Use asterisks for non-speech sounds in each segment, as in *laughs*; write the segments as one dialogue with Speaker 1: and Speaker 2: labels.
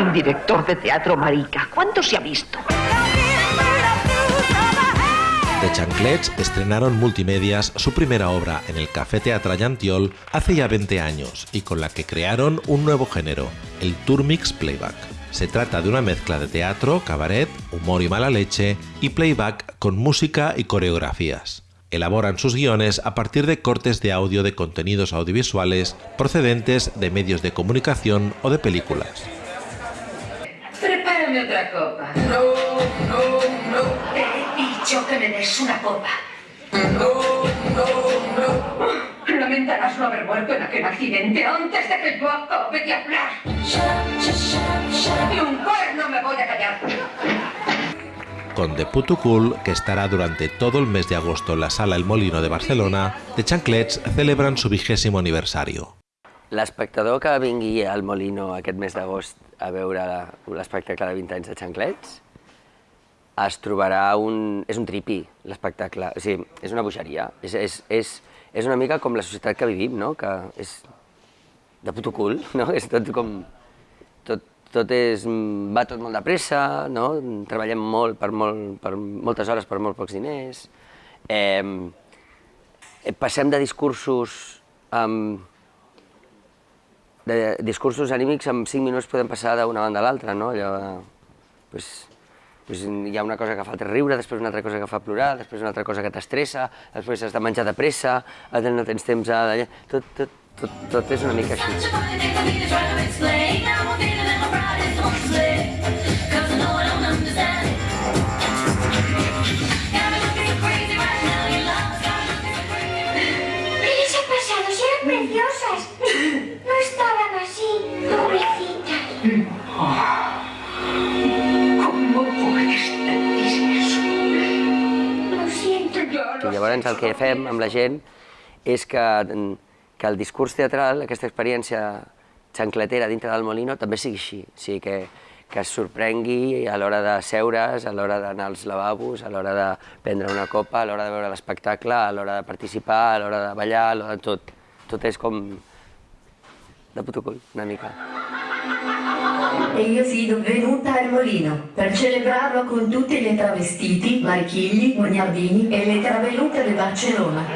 Speaker 1: Un director de teatro marica. ¿Cuánto se ha visto?
Speaker 2: De Chanclets estrenaron Multimedias su primera obra en el Café Teatro Llantiol hace ya 20 años y con la que crearon un nuevo género, el Tour Mix Playback. Se trata de una mezcla de teatro, cabaret, humor y mala leche y playback con música y coreografías. Elaboran sus guiones a partir de cortes de audio de contenidos audiovisuales procedentes de medios de comunicación o de películas.
Speaker 3: Otra copa. No, no, no. Te he dicho que me des una copa. No, no, no. Lamentarás no haber muerto en aquel accidente antes de que yo acabe de hablar. Y un cuerno me voy a callar.
Speaker 2: Con The que estará durante todo el mes de agosto en la Sala El Molino de Barcelona, The Chanclets celebran su vigésimo aniversario.
Speaker 4: L'espectador que vingui al Molino aquest mes d'agost a veure l'espectacle de 20 anys de Xanclets es trobarà un... és un tripi, l'espectacle. O sigui, és una bogeria. És, és, és, és una mica com la societat que vivim, no? Que és de puto cul, *laughs* no? És tot com... Tot, tot és... va tot molt de pressa, no? Treballem molt per, molt, per moltes hores per molt pocs diners. Eh, passem de discursos amb de discursos anímics en 5 minuts podem passar d'una banda a l'altra, no? Allò, pues, pues hi ha una cosa que fa riure, després una altra cosa que fa plorar, després una altra cosa que t'estressa, després has de menjar de pressa, no tens temps a... Tot, tot, tot, tot és una mica així. Llavors el que fem amb la gent és que, que el discurs teatral, aquesta experiència xancletera dintre del Molino, també sigui així. O sigui, que, que es sorprengui a l'hora de seure's, a l'hora d'anar als lavabos, a l'hora de prendre una copa, a l'hora de veure l'espectacle, a l'hora de participar, a l'hora de ballar, a l'hora de tot. Tot és com de puto cul, una mica.
Speaker 5: E io sono venuta al Molino per celebrarlo con tutti gli travestiti, Marchigli, Guagnardini e le travelute de Barcelona.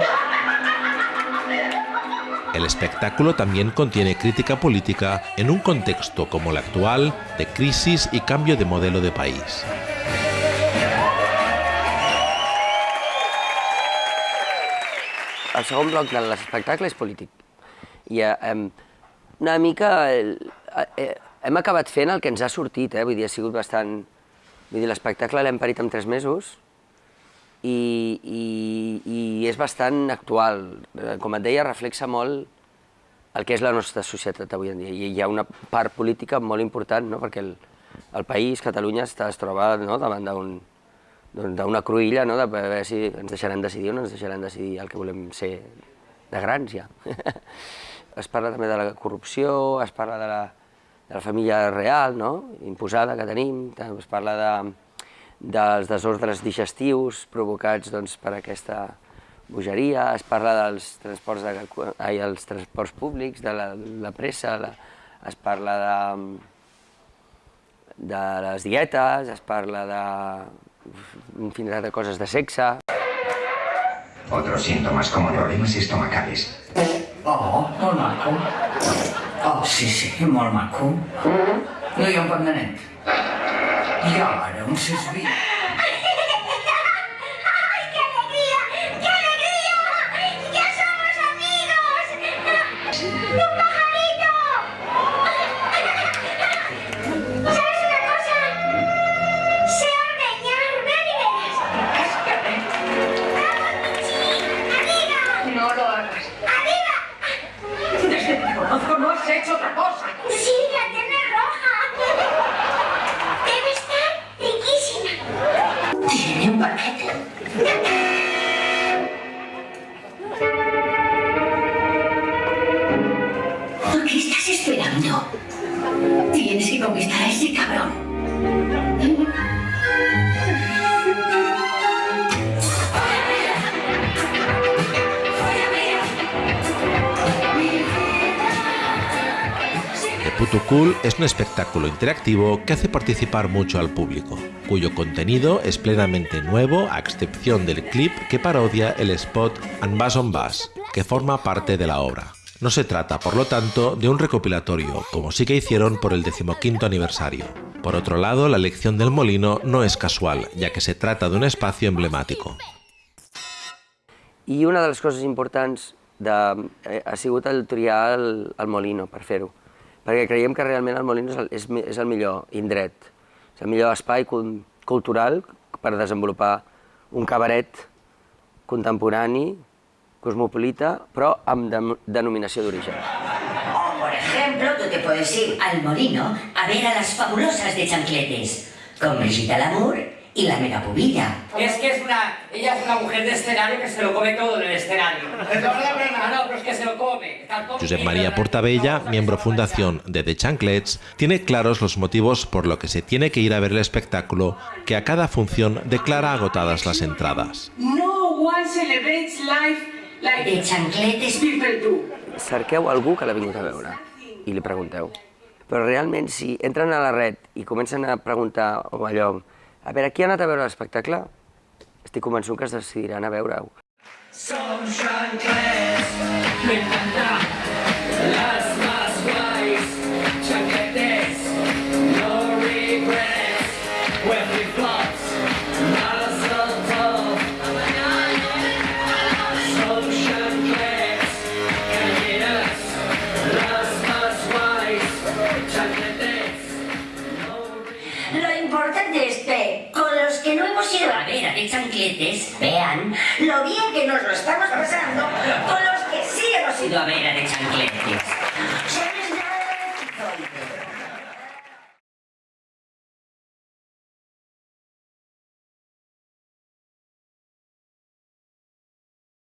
Speaker 2: El espectáculo también contiene crítica política en un contexto como el actual de crisis y cambio de modelo de país.
Speaker 4: El segon bloc de l'espectacle és polític. I eh, una mica el, eh, hem acabat fent el que ens ha sortit, eh? vull dir, ha sigut bastant... Vull dir, l'espectacle l'hem parit en tres mesos i, i, i és bastant actual. Eh, Com et deia, reflexa molt el que és la nostra societat avui en dia. I hi ha una part política molt important, no? perquè el, el país, Catalunya, està, es troba no? davant d'un d'una cruïlla, no? de veure si ens deixaran decidir o no ens deixaran decidir el que volem ser de grans ja. *laughs* es parla també de la corrupció, es parla de la, de la família real, no? imposada que tenim, es parla de, dels desordres digestius provocats doncs, per aquesta bogeria, es parla dels transports, de, ai, els transports públics, de la, la pressa, la, es parla de, de les dietes, es parla de infinidad de coses de sexe.
Speaker 6: Otros síntomas como problemas estomacales.
Speaker 7: Oo, normal ko. Oh,
Speaker 3: sisihin normal ko.
Speaker 8: Ngayon
Speaker 3: E nanet, não se susbihin. Has hecho otra cosa.
Speaker 8: Sí, la tiene roja. Debe estar riquísima.
Speaker 7: Tiene un paquete.
Speaker 5: ¿Por qué estás esperando? Tienes que conquistar a ese cabrón.
Speaker 2: The Putucool es un espectáculo interactivo que hace participar mucho al público, cuyo contenido es plenamente nuevo a excepción del clip que parodia el spot And Bass on Bass, que forma parte de la obra. No se trata, por lo tanto, de un recopilatorio, como sí que hicieron por el decimoquinto aniversario. Por otro lado, la elección del molino no es casual, ya que se trata de un espacio emblemático.
Speaker 4: I una de les coses importants de, eh, ha el triar el, el Molino per perquè creiem que realment el Molino és el, és, és el millor indret, és el millor espai cultural per desenvolupar un cabaret contemporani, cosmopolita, però amb de, denominació d'origen.
Speaker 9: O, por ejemplo, tú te puedes ir al molino a ver a las fabulosas de chancletes, con Brigitte Lamour y la megapubilla.
Speaker 10: Es que es una, ella es una mujer de escenario que se lo come todo en el escenario. *laughs* No, no, pero es que se lo come.
Speaker 2: Josep María Portabella, miembro fundación de The Chanclets, tiene claros los motivos por lo que se tiene que ir a ver el espectáculo que a cada función declara agotadas las entradas.
Speaker 3: No one celebrates life like
Speaker 9: De chancletes
Speaker 3: people do.
Speaker 4: Cerqueu algú que l'ha vingut a veure i li pregunteu. Però realment, si entren a la red i comencen a preguntar o allò, a veure, qui ha anat a veure l'espectacle? Estic convençut que es decidiran a veure-ho.
Speaker 10: Son
Speaker 9: chancletes, vean lo bien que nos lo estamos pasando con los que sí hemos ido a ver a de chancletes.